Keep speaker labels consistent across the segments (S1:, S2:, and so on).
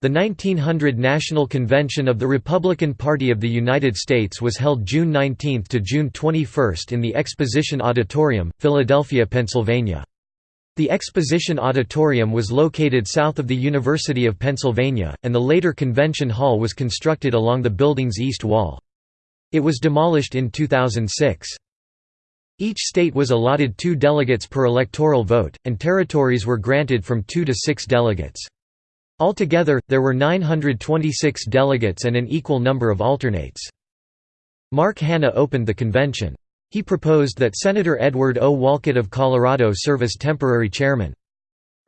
S1: The 1900 National Convention of the Republican Party of the United States was held June 19 to June 21 in the Exposition Auditorium, Philadelphia, Pennsylvania. The Exposition Auditorium was located south of the University of Pennsylvania, and the later Convention Hall was constructed along the building's east wall. It was demolished in 2006. Each state was allotted two delegates per electoral vote, and territories were granted from two to six delegates. Altogether, there were 926 delegates and an equal number of alternates. Mark Hanna opened the convention. He proposed that Senator Edward O. Wolcott of Colorado serve as temporary chairman.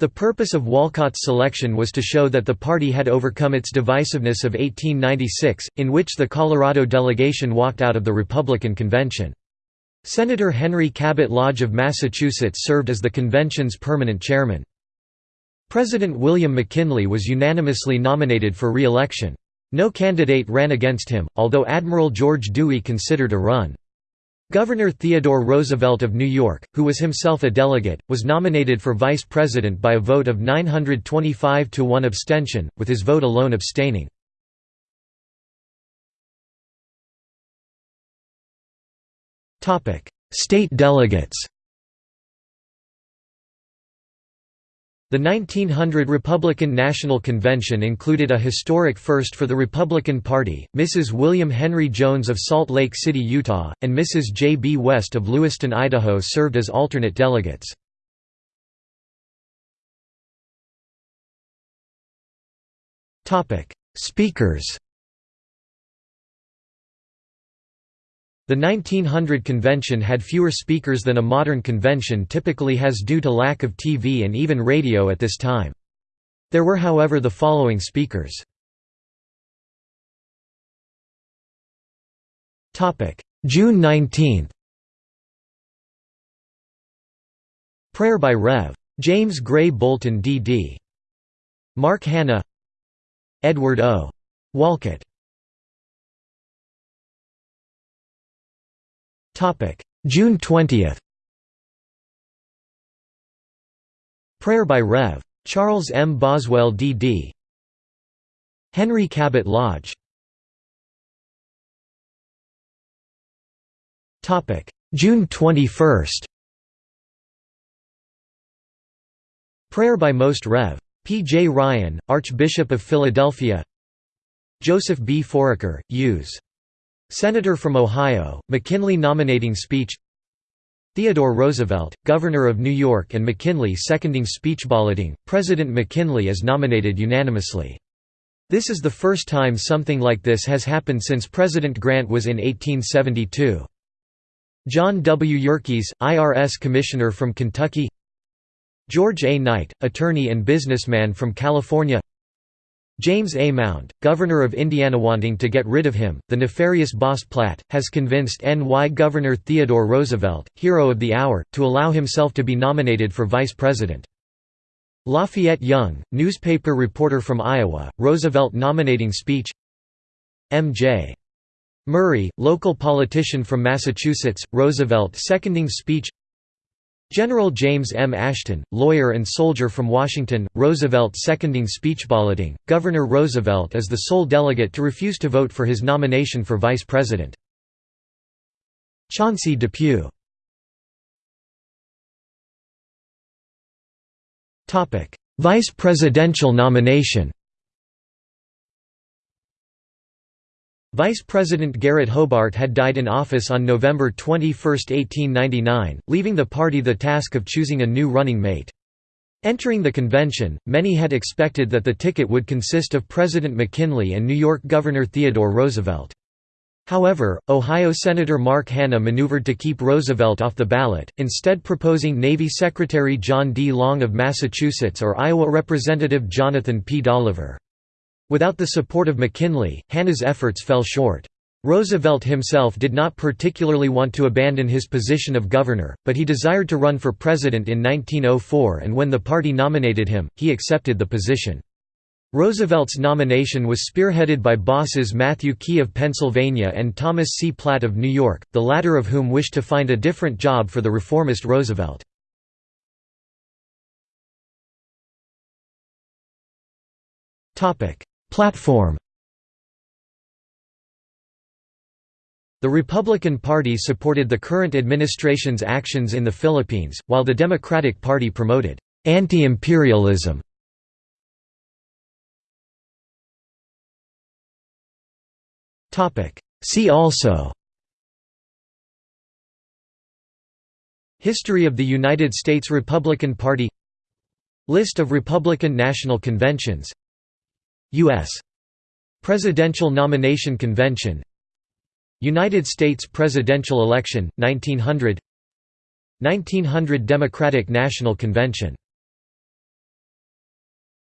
S1: The purpose of Wolcott's selection was to show that the party had overcome its divisiveness of 1896, in which the Colorado delegation walked out of the Republican convention. Senator Henry Cabot Lodge of Massachusetts served as the convention's permanent chairman. President William McKinley was unanimously nominated for re-election. No candidate ran against him, although Admiral George Dewey considered a run. Governor Theodore Roosevelt of New York, who was himself a delegate, was nominated for vice president by a vote of 925 to 1 abstention, with his vote alone abstaining. State delegates The 1900 Republican National Convention included a historic first for the Republican Party, Mrs. William Henry Jones of Salt Lake City, Utah, and Mrs. J. B. West of Lewiston, Idaho served as alternate delegates. Speakers The 1900 convention had fewer speakers than a modern convention typically has due to lack of TV and even radio at this time. There were however the following speakers. June 19 Prayer by Rev. James Gray Bolton D.D. Mark Hanna Edward O. Wolcott June 20 Prayer by Rev. Charles M. Boswell D.D. Henry Cabot Lodge June 21 Prayer by Most Rev. P. J. Ryan, Archbishop of Philadelphia Joseph B. Foraker, U.S. Senator from Ohio, McKinley nominating speech Theodore Roosevelt, Governor of New York and McKinley seconding speech balloting, President McKinley is nominated unanimously. This is the first time something like this has happened since President Grant was in 1872. John W. Yerkes, IRS Commissioner from Kentucky George A. Knight, attorney and businessman from California James A. Mount, governor of Indiana wanting to get rid of him, the nefarious boss Platt, has convinced NY Governor Theodore Roosevelt, hero of the hour, to allow himself to be nominated for vice president. Lafayette Young, newspaper reporter from Iowa, Roosevelt nominating speech M.J. Murray, local politician from Massachusetts, Roosevelt seconding speech General James M. Ashton, lawyer and soldier from Washington, Roosevelt seconding speech balloting. Governor Roosevelt is the sole delegate to refuse to vote for his nomination for vice president. Chauncey Depew Vice presidential nomination Vice President Garrett Hobart had died in office on November 21, 1899, leaving the party the task of choosing a new running mate. Entering the convention, many had expected that the ticket would consist of President McKinley and New York Governor Theodore Roosevelt. However, Ohio Senator Mark Hanna maneuvered to keep Roosevelt off the ballot, instead proposing Navy Secretary John D. Long of Massachusetts or Iowa Representative Jonathan P. Dolliver. Without the support of McKinley, Hanna's efforts fell short. Roosevelt himself did not particularly want to abandon his position of governor, but he desired to run for president in 1904 and when the party nominated him, he accepted the position. Roosevelt's nomination was spearheaded by bosses Matthew Quay of Pennsylvania and Thomas C. Platt of New York, the latter of whom wished to find a different job for the reformist Roosevelt. Platform The Republican Party supported the current administration's actions in the Philippines, while the Democratic Party promoted anti-imperialism. See also History of the United States Republican Party List of Republican National Conventions U.S. Presidential Nomination Convention United States presidential election, 1900 1900 Democratic National Convention